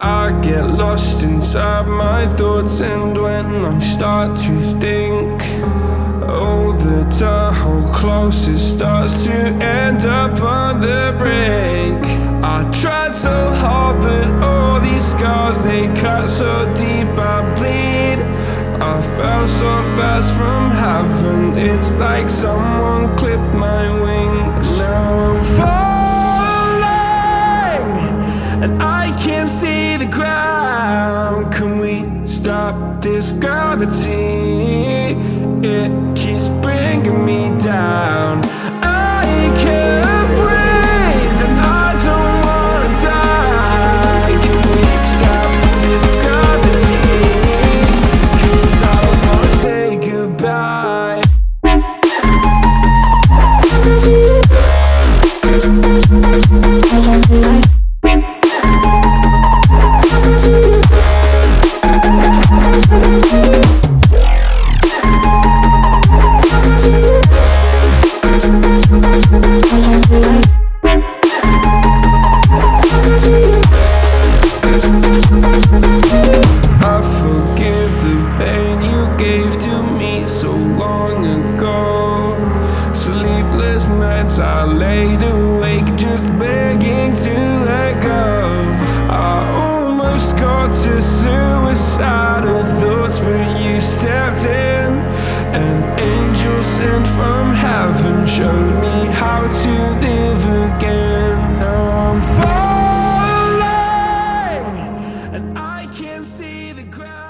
I get lost inside my thoughts And when I start to think Oh, the Tahoe closest starts to end up on the brink. I tried so hard, but all these scars They cut so deep, I bleed. I fell so fast from heaven It's like someone clipped my wings I can't see the ground Can we stop this gravity? It keeps bringing me down so long ago. Sleepless nights I laid awake just begging to let go. I almost got to suicidal thoughts, but you stepped in. An angel sent from heaven showed me how to live again. Now I'm falling and I can't see the ground.